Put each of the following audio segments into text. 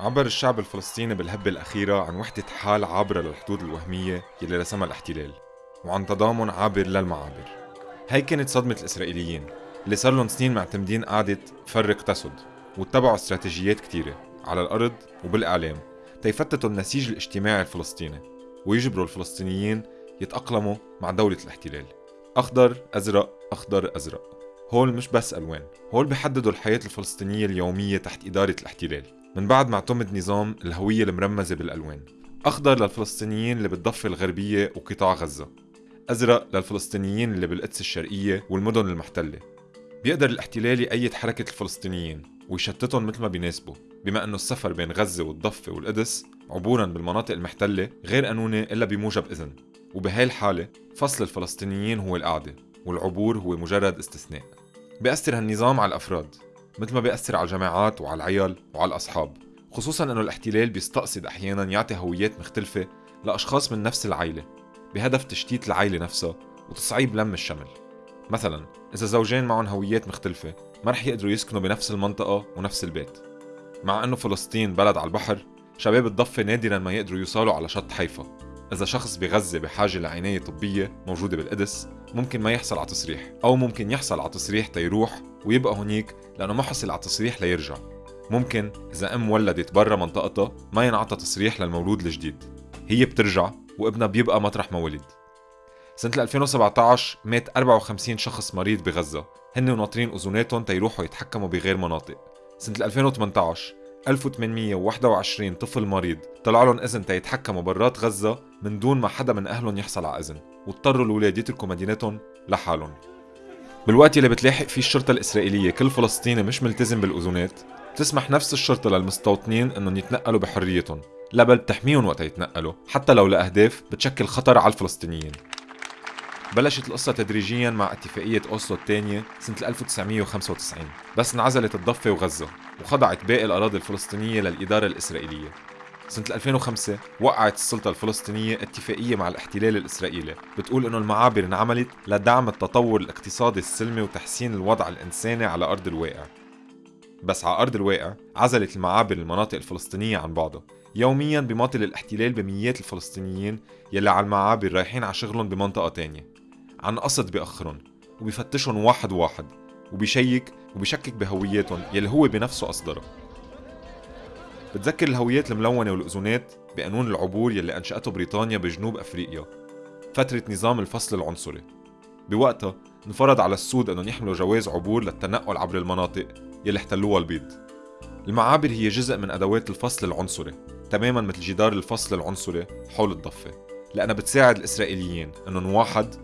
عبر الشعب الفلسطيني بالهبة الأخيرة عن وحدة حال عابرة للحدود الوهمية يلي رسمها الاحتلال وعن تضامن عابر للمعابر. هي كانت صدمة الإسرائيليين اللي صار لهم سنين معتمدين قاعدة فرق تسد واتبعوا استراتيجيات كتيرة على الأرض وبالإعلام تيفتتوا النسيج الاجتماعي الفلسطيني ويجبروا الفلسطينيين يتأقلموا مع دولة الاحتلال. أخضر أزرق أخضر أزرق. هول مش بس ألوان هول بيحددوا الحياة الفلسطينية اليومية تحت إدارة الاحتلال. من بعد ما اعتمد نظام الهوية المرمزة بالألوان. أخضر للفلسطينيين اللي بالضفة الغربية وقطاع غزة. أزرق للفلسطينيين اللي بالقدس الشرقية والمدن المحتلة. بيقدر الاحتلال يأيد حركة الفلسطينيين ويشتتهم مثل ما بيناسبه بما أنه السفر بين غزة والضفة والقدس عبورا بالمناطق المحتلة غير قانوني إلا بموجب إذن. وبهاي الحالة فصل الفلسطينيين هو القعدة والعبور هو مجرد استثناء. بيأثر هالنظام على الأفراد. مثل ما بيأثر على الجماعات وعلى العيال وعلى الأصحاب. خصوصا أنه الاحتلال بيستقصد أحيانا يعطي هويات مختلفة لأشخاص من نفس العيلة بهدف تشتيت العيلة نفسها وتصعيب لم الشمل. مثلا إذا زوجين معهم هويات مختلفة ما رح يقدروا يسكنوا بنفس المنطقة ونفس البيت. مع أنه فلسطين بلد على البحر شباب الضفة نادرا ما يقدروا يوصلوا على شط حيفا. إذا شخص بغزة بحاجة لعناية طبية موجودة بالقدس ممكن ما يحصل على تصريح أو ممكن يحصل على تصريح تيروح ويبقى هنيك لأنه ما حصل على تصريح ليرجع. ممكن إذا أم ولدت برا منطقتها ما ينعطى تصريح للمولود الجديد. هي بترجع وابنها بيبقى مطرح ما ولد. سنة 2017 مات 54 شخص مريض بغزة. هن وناطرين أذوناتهم تيروحوا يتحكموا بغير مناطق. سنة 2018 1821 طفل مريض طلع لهم إذن تيتحكموا برات غزة من دون ما حدا من أهلهم يحصل على إذن واضطروا الأولاد يتركوا مدينتهم لحالهم. بالوقت اللي بتلاحق فيه الشرطة الإسرائيلية كل فلسطيني مش ملتزم بالأذونات بتسمح نفس الشرطة للمستوطنين إنهم يتنقلوا بحريتهم. لا بل بتحميهم وقت يتنقلوا حتى لو لأهداف بتشكل خطر على الفلسطينيين. بلشت القصة تدريجيا مع اتفاقية أوسلو الثانية سنة 1995 بس انعزلت الضفة وغزة وخضعت باقي الأراضي الفلسطينية للإدارة الإسرائيلية. سنة 2005 وقعت السلطة الفلسطينية اتفاقية مع الاحتلال الإسرائيلي. بتقول إنه المعابر انعملت لدعم التطور الاقتصادي السلمي وتحسين الوضع الإنساني على أرض الواقع. بس على أرض الواقع عزلت المعابر المناطق الفلسطينية عن بعضها. يوميا بيماطل الاحتلال بميات الفلسطينيين يلي على المعابر رايحين على شغلهم بمنطقة تانية. عن قصد بيأخرهم وبيفتشهم واحد واحد وبيشيك وبيشكك بهوياتهم يلي هو بنفسه أصدرها بتذكر الهويات الملونة والأذونات بقانون العبور يلي أنشأته بريطانيا بجنوب أفريقيا فترة نظام الفصل العنصري. بوقتها انفرض على السود أنهم يحملوا جواز عبور للتنقل عبر المناطق يلي احتلوها البيض. المعابر هي جزء من أدوات الفصل العنصري تماما مثل جدار الفصل العنصري حول الضفة لأنها بتساعد الإسرائيليين أنهم واحد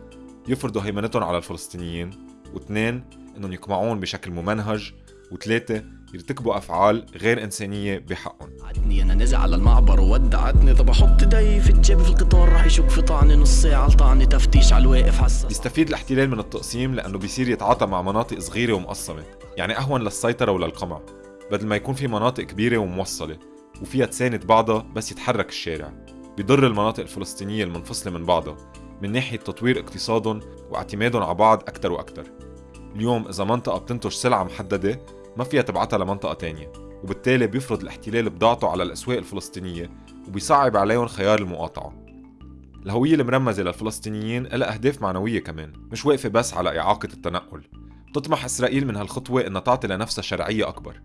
يفرضوا هيمنتهم على الفلسطينيين واثنين أنهم يقمعون بشكل ممنهج وثلاثة يرتكبوا أفعال غير إنسانية بحقهم. عدني أنا نزع على المعبر وودعتني. طب أحط ايدي في الجيب في القطار راح يشك في طعني نص ساعة لطعني تفتيش على الواقف حساس. يستفيد الاحتلال من التقسيم لأنه بيصير يتعاطى مع مناطق صغيرة ومقسمة يعني أهون للسيطرة وللقمع بدل ما يكون في مناطق كبيرة وموصلة وفيها تساند بعضها بس يتحرك الشارع. بيضر المناطق الفلسطينية المنفصلة من بعضها من ناحية تطوير اقتصادهم واعتمادهم على بعض أكثر وأكثر اليوم إذا منطقة بتنتج سلعة محددة ما فيها تبعتها لمنطقة تانية وبالتالي بيفرض الاحتلال بضاعته على الأسواق الفلسطينية وبيصعب عليهم خيار المقاطعة. الهوية المرمزة للفلسطينيين لها أهداف معنوية كمان مش واقفة بس على إعاقة التنقل. بتطمح إسرائيل من هالخطوة إنها تعطي لنفسها شرعية أكبر.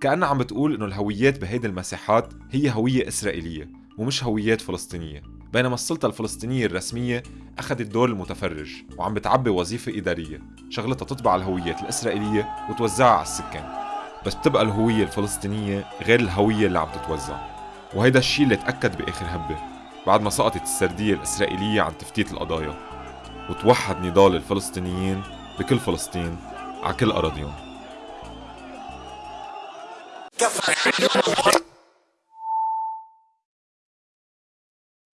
كأنها عم بتقول إنه الهويات بهيدي المساحات هي هوية إسرائيلية ومش هويات فلسطينية. بينما السلطة الفلسطينية الرسمية أخذت دور المتفرج وعم بتعبي وظيفة إدارية شغلتها تطبع الهويات الإسرائيلية وتوزعها على السكان. بس بتبقى الهوية الفلسطينية غير الهوية اللي عم تتوزع. وهيدا الشيء اللي تأكد بآخر هبة بعد ما سقطت السردية الإسرائيلية عن تفتيت القضايا. وتوحد نضال الفلسطينيين بكل فلسطين على كل أراضيهم.